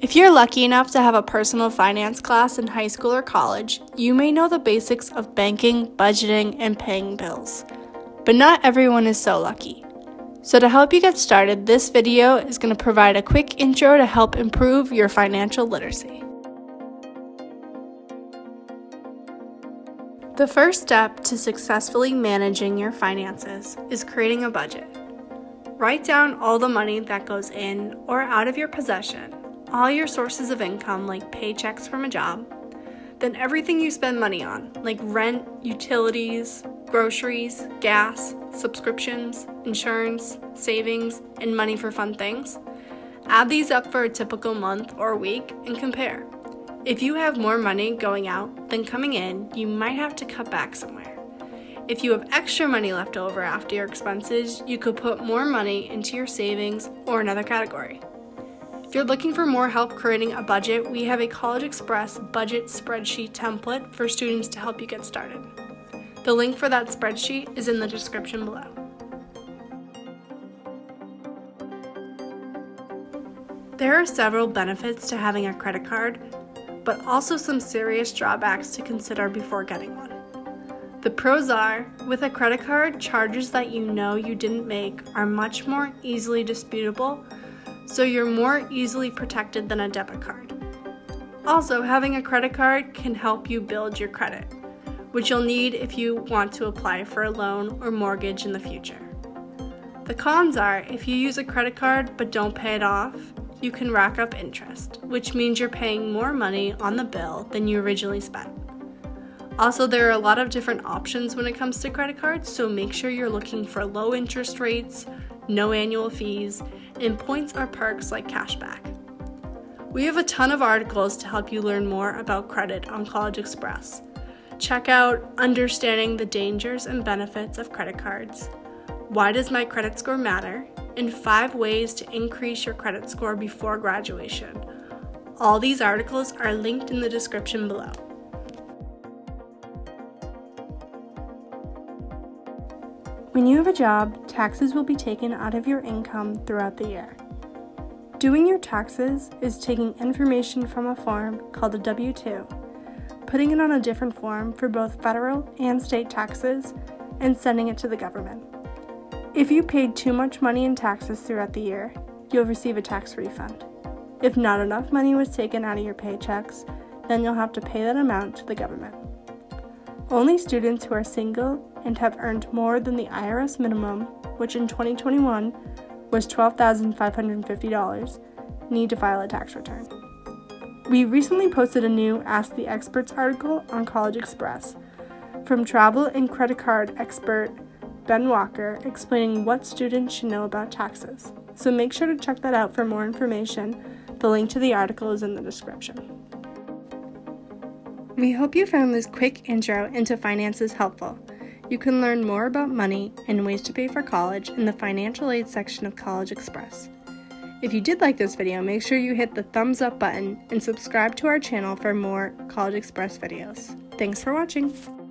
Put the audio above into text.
If you're lucky enough to have a personal finance class in high school or college, you may know the basics of banking, budgeting, and paying bills. But not everyone is so lucky. So to help you get started, this video is going to provide a quick intro to help improve your financial literacy. The first step to successfully managing your finances is creating a budget. Write down all the money that goes in or out of your possession all your sources of income, like paychecks from a job, then everything you spend money on, like rent, utilities, groceries, gas, subscriptions, insurance, savings, and money for fun things. Add these up for a typical month or week and compare. If you have more money going out than coming in, you might have to cut back somewhere. If you have extra money left over after your expenses, you could put more money into your savings or another category. If you're looking for more help creating a budget, we have a College Express budget spreadsheet template for students to help you get started. The link for that spreadsheet is in the description below. There are several benefits to having a credit card, but also some serious drawbacks to consider before getting one. The pros are, with a credit card, charges that you know you didn't make are much more easily disputable so you're more easily protected than a debit card. Also, having a credit card can help you build your credit, which you'll need if you want to apply for a loan or mortgage in the future. The cons are if you use a credit card but don't pay it off, you can rack up interest, which means you're paying more money on the bill than you originally spent. Also, there are a lot of different options when it comes to credit cards, so make sure you're looking for low interest rates, no annual fees, and points or perks like cashback. We have a ton of articles to help you learn more about credit on College Express. Check out Understanding the Dangers and Benefits of Credit Cards, Why Does My Credit Score Matter, and 5 Ways to Increase Your Credit Score Before Graduation. All these articles are linked in the description below. When you have a job, taxes will be taken out of your income throughout the year. Doing your taxes is taking information from a form called a W-2, putting it on a different form for both federal and state taxes, and sending it to the government. If you paid too much money in taxes throughout the year, you'll receive a tax refund. If not enough money was taken out of your paychecks, then you'll have to pay that amount to the government. Only students who are single and have earned more than the IRS minimum, which in 2021 was $12,550, need to file a tax return. We recently posted a new Ask the Experts article on College Express from travel and credit card expert Ben Walker explaining what students should know about taxes. So make sure to check that out for more information. The link to the article is in the description. We hope you found this quick intro into finances helpful. You can learn more about money and ways to pay for college in the financial aid section of College Express. If you did like this video, make sure you hit the thumbs up button and subscribe to our channel for more College Express videos. Thanks for watching!